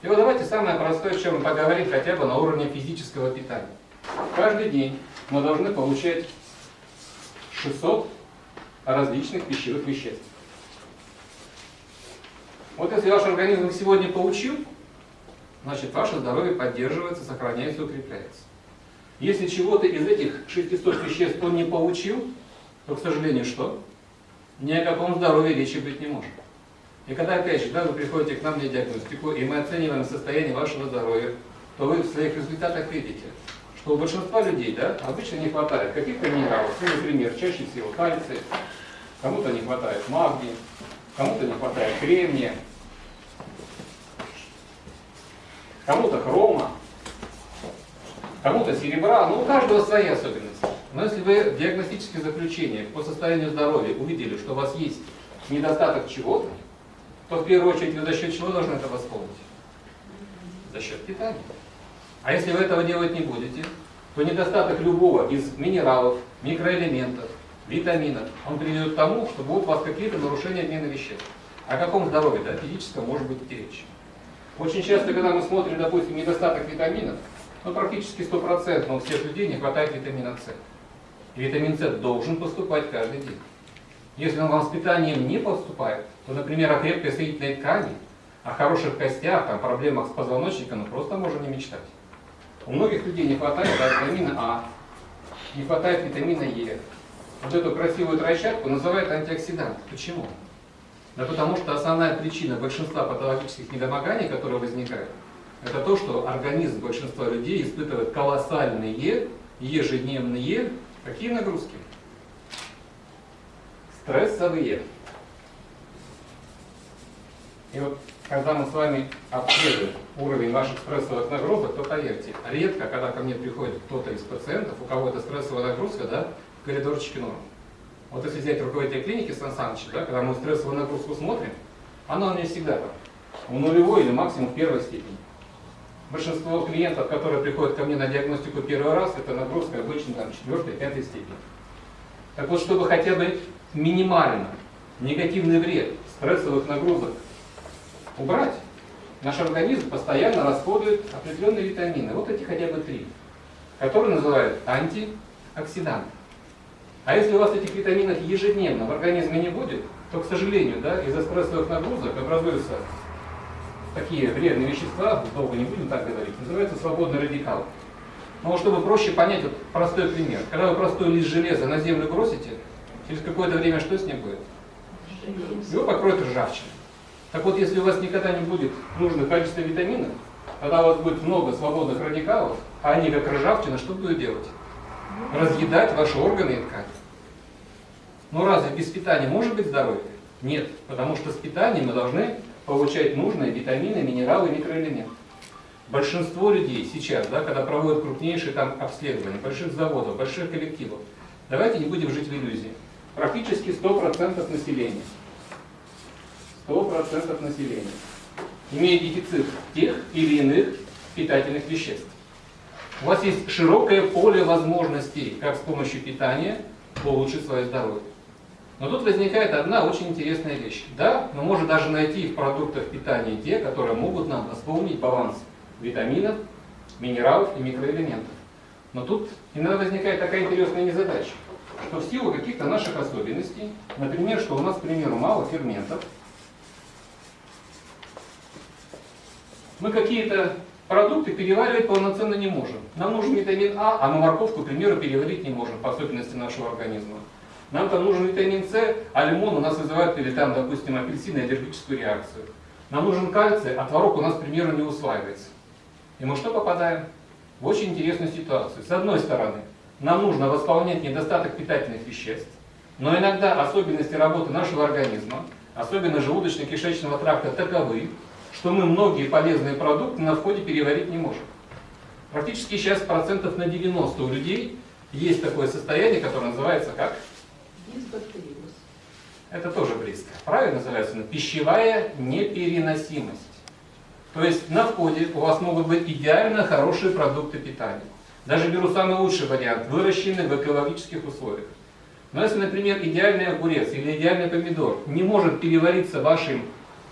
И вот давайте самое простое, о чем мы поговорим хотя бы на уровне физического питания. Каждый день мы должны получать 600 различных пищевых веществ. Вот если ваш организм сегодня получил, значит ваше здоровье поддерживается, сохраняется, укрепляется. Если чего-то из этих 600 веществ он не получил, то, к сожалению, что? Ни о каком здоровье речи быть не может. И когда, опять же, да, вы приходите к нам на диагностику, и мы оцениваем состояние вашего здоровья, то вы в своих результатах видите, что у большинства людей да, обычно не хватает каких-то минералов, ну, например, чаще всего кальция, кому-то не хватает магния, кому-то не хватает кремния, кому-то хрома, кому-то серебра, ну у каждого свои особенности. Но если вы в диагностических заключениях по состоянию здоровья увидели, что у вас есть недостаток чего-то, то в первую очередь вы за счет чего должны это восполнить? За счет питания. А если вы этого делать не будете, то недостаток любого из минералов, микроэлементов, витаминов, он приведет к тому, что будут у вас какие-то нарушения обмена веществ. О каком здоровье, да, физическом может быть речь? Очень часто, когда мы смотрим, допустим, недостаток витаминов, ну, практически стопроцентно у всех людей не хватает витамина С. И витамин С должен поступать каждый день. Если он вам с питанием не поступает, то, например, о крепкой соединительной ткани, о хороших костях, там, проблемах с позвоночником, ну, просто можно не мечтать. У многих людей не хватает да, витамина А, не хватает витамина Е. Вот эту красивую тройчатку называют антиоксидант. Почему? Да потому что основная причина большинства патологических недомоганий, которые возникают, это то, что организм большинства людей испытывает колоссальные ежедневные какие нагрузки? Стрессовые. И вот когда мы с вами обследуем уровень ваших стрессовых нагрузок, то поверьте, редко, когда ко мне приходит кто-то из пациентов, у кого это стрессовая нагрузка, да, в коридорчике норм. Вот если взять руководителя клиники Сан Саныча, да, когда мы стрессовую нагрузку смотрим, она у меня всегда там, в нулевой или максимум в первой степени. Большинство клиентов, которые приходят ко мне на диагностику первый раз, это нагрузка обычно там, четвертой, пятой степени. Так вот, чтобы хотя бы минимально негативный вред стрессовых нагрузок убрать, наш организм постоянно расходует определенные витамины. Вот эти хотя бы три, которые называют антиоксиданты. А если у вас этих витаминов ежедневно в организме не будет, то, к сожалению, да, из-за стрессовых нагрузок образуются такие вредные вещества, долго не будем так говорить, называются свободные радикалы. Но чтобы проще понять, вот простой пример. Когда вы простой лист железа на землю бросите, через какое-то время что с ним будет? Его покроет ржавчина. Так вот, если у вас никогда не будет нужного количества витаминов, тогда у вас будет много свободных радикалов, а они как ржавчина, что будут делать? Разъедать ваши органы и ткани. Но разве без питания может быть здоровье? Нет, потому что с питанием мы должны получать нужные витамины, минералы микроэлементы. Большинство людей сейчас, да, когда проводят крупнейшие там обследования, больших заводов, больших коллективов, давайте не будем жить в иллюзии. Практически 100% населения 100% населения имеет дефицит тех или иных питательных веществ. У вас есть широкое поле возможностей, как с помощью питания улучшить свое здоровье. Но тут возникает одна очень интересная вещь. Да, мы можем даже найти в продуктах питания те, которые могут нам восполнить баланс витаминов, минералов и микроэлементов. Но тут иногда возникает такая интересная незадача, что в силу каких-то наших особенностей, например, что у нас, к примеру, мало ферментов, мы какие-то продукты переваривать полноценно не можем. Нам нужен витамин А, а мы морковку, к примеру, переварить не можем по особенности нашего организма. Нам там нужен витамин С, а лимон у нас вызывает, или там, допустим, апельсин, аллергическую реакцию. Нам нужен кальций, а творог у нас, к примеру, не усваивается. И мы что попадаем? В очень интересную ситуацию. С одной стороны, нам нужно восполнять недостаток питательных веществ, но иногда особенности работы нашего организма, особенно желудочно-кишечного тракта, таковы, что мы многие полезные продукты на входе переварить не можем. Практически сейчас процентов на 90 у людей есть такое состояние, которое называется как? Дисбактериоз. Это тоже близко. Правильно называется? Пищевая непереносимость. То есть на входе у вас могут быть идеально хорошие продукты питания. Даже беру самый лучший вариант, выращенный в экологических условиях. Но если, например, идеальный огурец или идеальный помидор не может перевариться вашим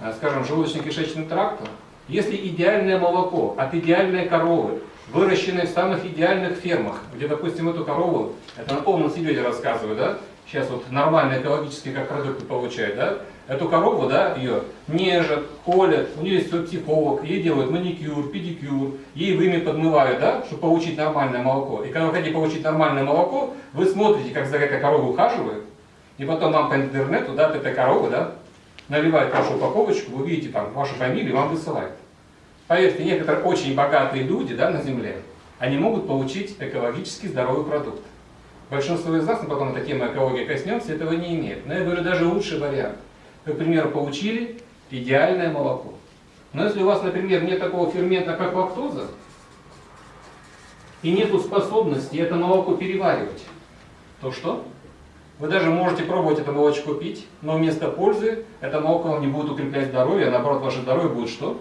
Э, скажем, желудочно-кишечным трактом, Если идеальное молоко от идеальной коровы, выращенной в самых идеальных фермах, где, допустим, эту корову, это на полном серьезе рассказываю, да, сейчас вот нормальные экологические как продукты получают, да, эту корову, да, ее нежат, холят, у нее есть свой психолог, ей делают маникюр, педикюр, ей вымя подмывают, да, чтобы получить нормальное молоко. И когда вы хотите получить нормальное молоко, вы смотрите, как за этой коровой ухаживают, и потом вам по интернету, да, от этой коровы, да, наливают вашу упаковочку, вы видите там вашу фамилию, вам высылают. Поверьте, некоторые очень богатые люди, да, на земле, они могут получить экологически здоровый продукт. Большинство из нас, потом эта тема экологии коснемся, этого не имеет. Но я говорю, даже лучший вариант. Вы, к примеру, получили идеальное молоко. Но если у вас, например, нет такого фермента, как лактоза, и нет способности это молоко переваривать, то что? Вы даже можете пробовать это молочко пить, но вместо пользы это молоко вам не будет укреплять здоровье, а наоборот ваше здоровье будет что?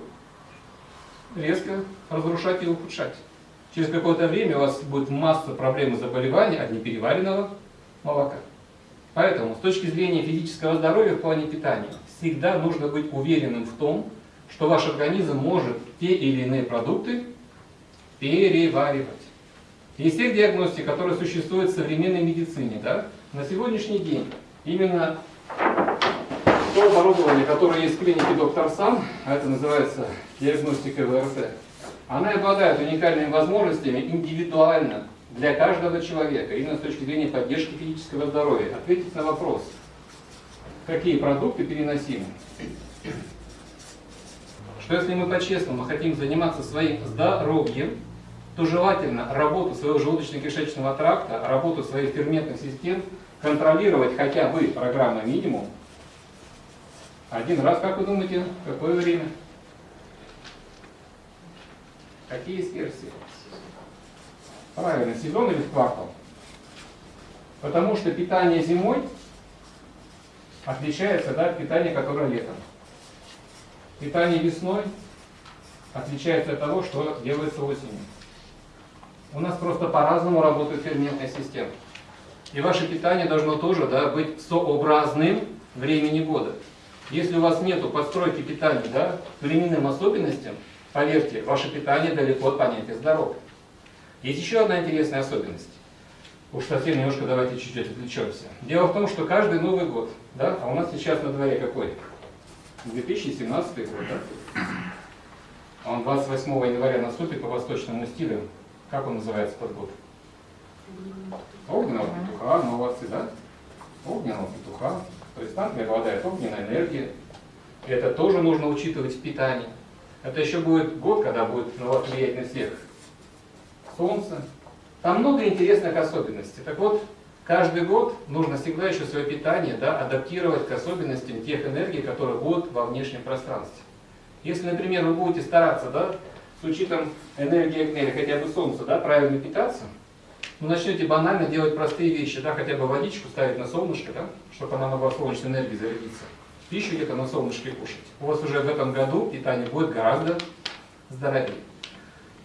Резко разрушать и ухудшать. Через какое-то время у вас будет масса проблем и заболеваний от непереваренного молока. Поэтому с точки зрения физического здоровья в плане питания всегда нужно быть уверенным в том, что ваш организм может те или иные продукты переваривать. Из тех диагностик, которые существуют в современной медицине, да, на сегодняшний день именно то оборудование, которое есть в клинике доктор Сан, а это называется диагностика ВРТ, она обладает уникальными возможностями индивидуально для каждого человека, именно с точки зрения поддержки физического здоровья. Ответить на вопрос, какие продукты переносимы. Что если мы по-честному хотим заниматься своим здоровьем, то желательно работу своего желудочно-кишечного тракта, работу своих ферментных систем контролировать хотя бы программа минимум один раз, как вы думаете, какое время? Какие есть версии? Правильно, сезон или в квартал? Потому что питание зимой отличается да, от питания, которое летом. Питание весной отличается от того, что делается осенью. У нас просто по-разному работает ферментная система. И ваше питание должно тоже да, быть сообразным времени года. Если у вас нет подстройки питания да, к временным особенностям, поверьте, ваше питание далеко от понятия здоровья. Есть еще одна интересная особенность. Уж совсем немножко давайте чуть-чуть отвлечемся. Дело в том, что каждый Новый год, да, а у нас сейчас на дворе какой? 2017 год, да? А он 28 января наступит по восточному стилю. Как он называется под год? Огненного петуха, молодцы, да? Огненного петуха. То есть там обладает огненная энергия. Это тоже нужно учитывать в питании. Это еще будет год, когда будет на вас влиять на всех солнце. Там много интересных особенностей. Так вот, каждый год нужно всегда еще свое питание да, адаптировать к особенностям тех энергий, которые будут во внешнем пространстве. Если, например, вы будете стараться да, с учетом энергии огня хотя бы солнца да, правильно питаться, вы начнете банально делать простые вещи, да, хотя бы водичку ставить на солнышко, да, чтобы она могла солнечной энергией зарядиться. Пищу где-то на солнышке кушать. У вас уже в этом году питание будет гораздо здоровее.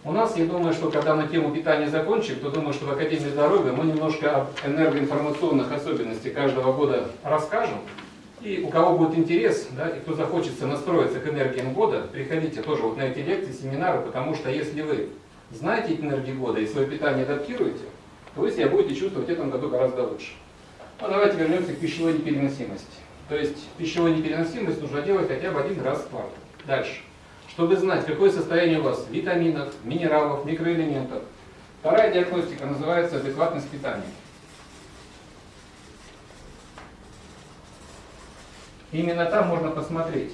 У нас, я думаю, что когда мы тему питания закончим, то думаю, что в Академии здоровья мы немножко об энергоинформационных особенностях каждого года расскажем. И у кого будет интерес, да, и кто захочется настроиться к энергиям года, приходите тоже вот на эти лекции, семинары, потому что если вы знаете энергии года и свое питание адаптируете, то вы себя будете чувствовать в этом году гораздо лучше. Ну, давайте вернемся к пищевой непереносимости. То есть пищевую непереносимость нужно делать хотя бы один раз в квартал. Дальше чтобы знать, какое состояние у вас витаминов, минералов, микроэлементов. Вторая диагностика называется адекватность питания. Именно там можно посмотреть,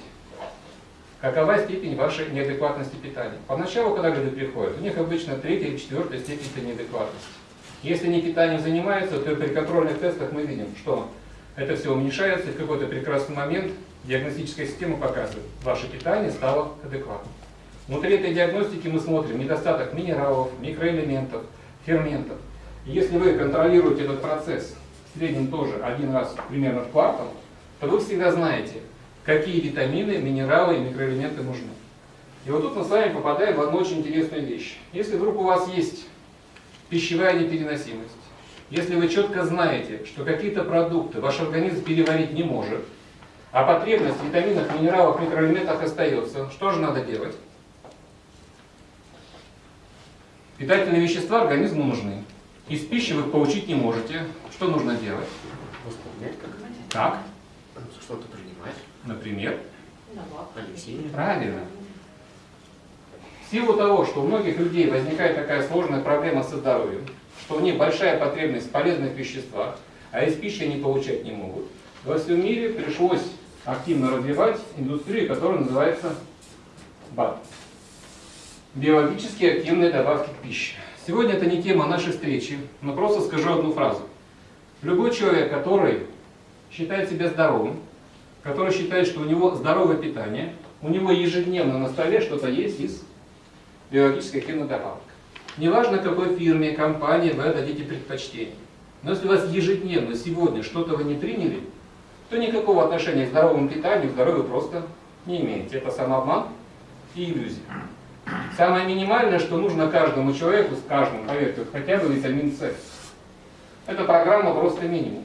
какова степень вашей неадекватности питания. Поначалу, когда люди приходят, у них обычно третья или четвертая степень неадекватности. Если они питанием занимаются, то при контрольных тестах мы видим, что это все уменьшается, и в какой-то прекрасный момент диагностическая система показывает, ваше питание стало адекватным. Внутри этой диагностики мы смотрим недостаток минералов, микроэлементов, ферментов. Если вы контролируете этот процесс в среднем тоже один раз примерно в квартал, то вы всегда знаете, какие витамины, минералы и микроэлементы нужны. И вот тут мы с вами попадаем в одну очень интересную вещь. Если вдруг у вас есть пищевая непереносимость, если вы четко знаете, что какие-то продукты ваш организм переварить не может, а потребность в витаминах, минералах, микроэлементах остается. Что же надо делать? Питательные вещества организму нужны. Из пищи вы их получить не можете. Что нужно делать? Восполнять как? Как? Что-то принимать. Например? Алексей. Правильно. В силу того, что у многих людей возникает такая сложная проблема со здоровьем, что у них большая потребность в полезных веществах, а из пищи они получать не могут, во всем мире пришлось активно развивать индустрию, которая называется БАД. Биологически активные добавки к пище. Сегодня это не тема нашей встречи, но просто скажу одну фразу. Любой человек, который считает себя здоровым, который считает, что у него здоровое питание, у него ежедневно на столе что-то есть из биологически активных добавок. Неважно, какой фирме, компании вы отдадите предпочтение. Но если у вас ежедневно сегодня что-то вы не приняли, то никакого отношения к здоровому питанию, к здоровью просто не имеете. Это самообман и иллюзия. Самое минимальное, что нужно каждому человеку, с каждым, поверьте, хотя бы витамин С. Это программа просто минимум.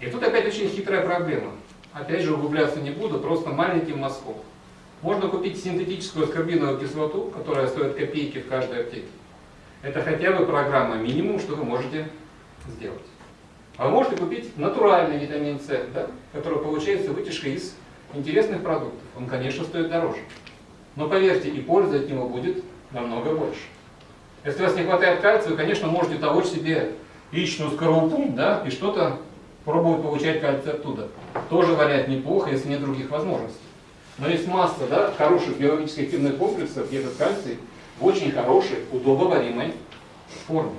И тут опять очень хитрая проблема. Опять же, углубляться не буду, просто маленьким мазком. Можно купить синтетическую аскорбиновую кислоту, которая стоит копейки в каждой аптеке. Это хотя бы программа минимум, что вы можете сделать. А вы можете купить натуральный витамин С, да, который получается вытяжкой из интересных продуктов. Он, конечно, стоит дороже. Но поверьте, и пользы от него будет намного больше. Если у вас не хватает кальция, вы, конечно, можете толочь себе яичную скорлупу, да, и что-то пробовать получать кальций оттуда. Тоже вариант неплохо, если нет других возможностей. Но есть масса да, хороших биологически активных комплексов, где этот кальций в очень хорошей, удобоваримой форме.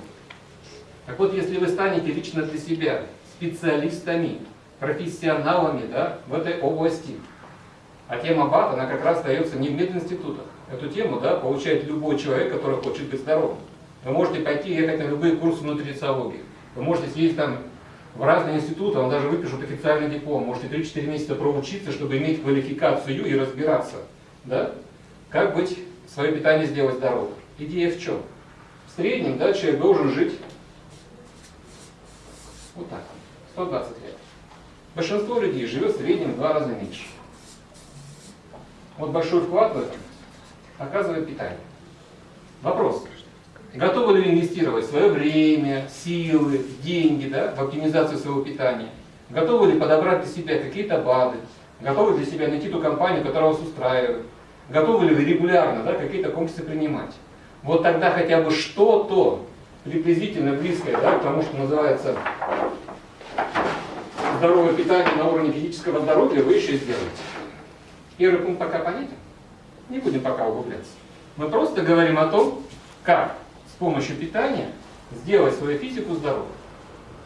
Так вот, если вы станете лично для себя специалистами, профессионалами да, в этой области, а тема БАТ, она как раз остается не в мединститутах. Эту тему да, получает любой человек, который хочет быть здоровым. Вы можете пойти ехать на любые курсы нутрициологии. Вы можете съездить там в разные институты, вам даже выпишут официальный диплом. Можете 3-4 месяца проучиться, чтобы иметь квалификацию и разбираться, да? как быть, свое питание сделать здоровым. Идея в чем? В среднем да, человек должен жить вот так, 120 лет. Большинство людей живет в среднем в два раза меньше. Вот большой вклад в это оказывает питание. Вопрос. Готовы ли вы инвестировать свое время, силы, деньги да, в оптимизацию своего питания? Готовы ли подобрать для себя какие-то БАДы? Готовы для себя найти ту компанию, которая вас устраивает? Готовы ли вы регулярно да, какие-то комплексы принимать? Вот тогда хотя бы что-то приблизительно близкое да, к тому, что называется здоровое питание на уровне физического здоровья, вы еще сделаете. Первый пункт пока понятен? Не будем пока углубляться. Мы просто говорим о том, как с помощью питания сделать свою физику здоровой.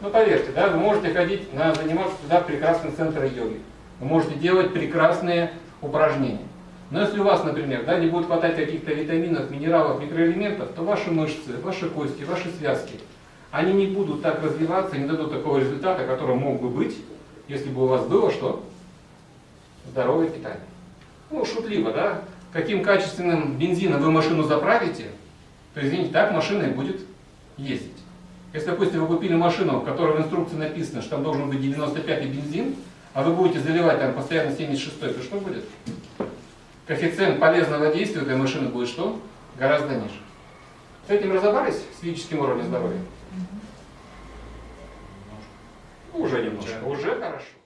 Ну поверьте, да, вы можете ходить на заниматься туда прекрасный центр йоги. Вы можете делать прекрасные упражнения. Но если у вас, например, да, не будет хватать каких-то витаминов, минералов, микроэлементов, то ваши мышцы, ваши кости, ваши связки, они не будут так развиваться, не дадут такого результата, который мог бы быть, если бы у вас было что? Здоровое питание. Ну, шутливо, да? Каким качественным бензином вы машину заправите, то, извините, так машина и будет ездить. Если, допустим, вы купили машину, в которой в инструкции написано, что там должен быть 95-й бензин, а вы будете заливать там постоянно 76-й, то что будет? коэффициент полезного действия этой машины будет что? Гораздо ниже. С этим разобрались, с физическим уровнем здоровья? Уже немножко, уже хорошо.